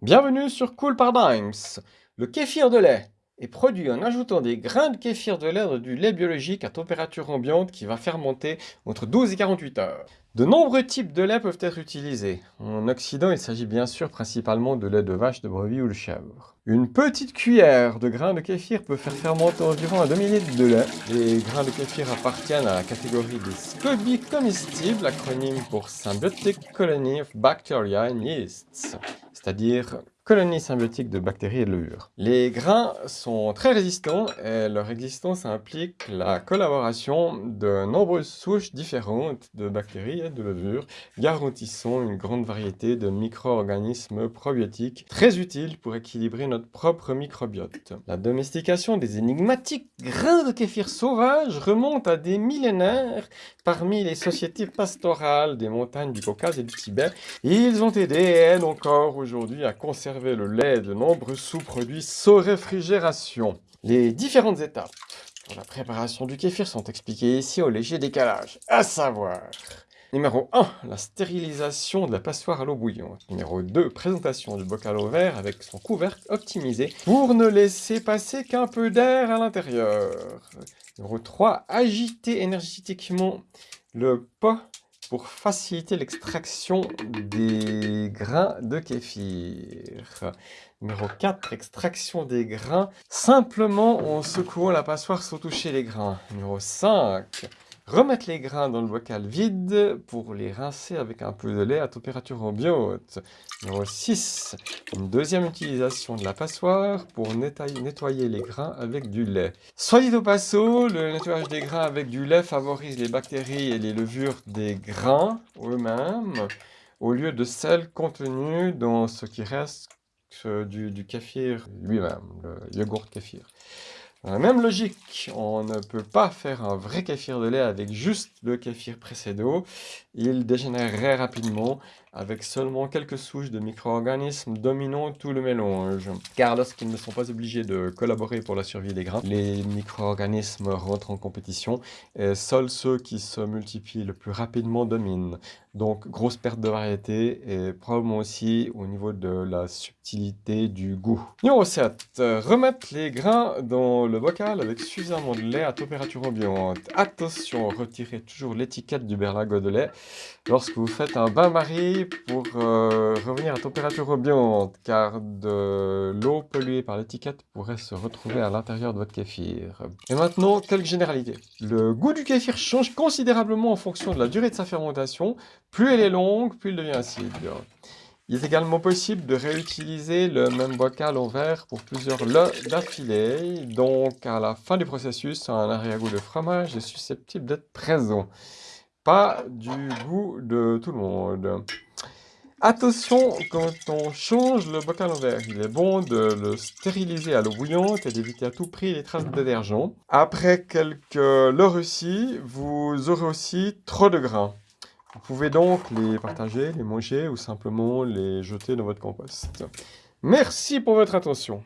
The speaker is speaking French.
Bienvenue sur Cool Paradigms. Le kéfir de lait est produit en ajoutant des grains de kéfir de lait dans du lait biologique à température ambiante qui va fermenter entre 12 et 48 heures. De nombreux types de lait peuvent être utilisés. En Occident, il s'agit bien sûr principalement de lait de vache, de brebis ou de chèvre. Une petite cuillère de grains de kéfir peut faire fermenter environ un demi-litre de lait. Les grains de kéfir appartiennent à la catégorie des scobies comestibles, acronyme pour Symbiotic Colony of Bacteria and Yeasts, c'est-à-dire colonie symbiotique de bactéries et de levures. Les grains sont très résistants et leur existence implique la collaboration de nombreuses souches différentes de bactéries et de levures, garantissant une grande variété de micro-organismes probiotiques très utiles pour équilibrer notre propre microbiote. La domestication des énigmatiques grains de kéfir sauvages remonte à des millénaires parmi les sociétés pastorales des montagnes du Caucase et du Tibet. Ils ont aidé et aident encore aujourd'hui à conserver le lait de nombreux sous-produits sans réfrigération. Les différentes étapes pour la préparation du kéfir sont expliquées ici au léger décalage, à savoir... Numéro 1, la stérilisation de la passoire à l'eau bouillante. Numéro 2, présentation du bocal au verre avec son couvercle optimisé pour ne laisser passer qu'un peu d'air à l'intérieur. Numéro 3, agiter énergétiquement le pot pour faciliter l'extraction des grains de kéfir. Numéro 4, extraction des grains simplement en secouant la passoire sans toucher les grains. Numéro 5, Remettre les grains dans le bocal vide pour les rincer avec un peu de lait à température ambiante. Numéro 6. Une deuxième utilisation de la passoire pour nettoyer les grains avec du lait. Soit dit au passo, le nettoyage des grains avec du lait favorise les bactéries et les levures des grains eux-mêmes au lieu de celles contenues dans ce qui reste du, du kéfir lui-même, le yogourt kéfir. La même logique, on ne peut pas faire un vrai kéfir de lait avec juste le kéfir précédent. Il dégénérerait rapidement avec seulement quelques souches de micro-organismes dominant tout le mélange. Car lorsqu'ils ne sont pas obligés de collaborer pour la survie des grains, les micro-organismes rentrent en compétition et seuls ceux qui se multiplient le plus rapidement dominent. Donc grosse perte de variété et probablement aussi au niveau de la subtilité du goût. Numéro 7. Remettre les grains dans le bocal avec suffisamment de lait à température ambiante. Attention, retirez toujours l'étiquette du berlingot de lait lorsque vous faites un bain-marie pour euh, revenir à température ambiante, car de l'eau polluée par l'étiquette pourrait se retrouver à l'intérieur de votre kéfir. Et maintenant, quelques généralités. Le goût du kéfir change considérablement en fonction de la durée de sa fermentation. Plus elle est longue, plus il devient acide. Il est également possible de réutiliser le même bocal en verre pour plusieurs lots d'affilée, donc à la fin du processus, un arrière-goût de fromage est susceptible d'être présent. Pas du goût de tout le monde. Attention, quand on change le bocal en verre, il est bon de le stériliser à l'eau bouillante et d'éviter à tout prix les traces de détergent. Après quelques lots réussis, vous aurez aussi trop de grains. Vous pouvez donc les partager, les manger ou simplement les jeter dans votre compost. Merci pour votre attention.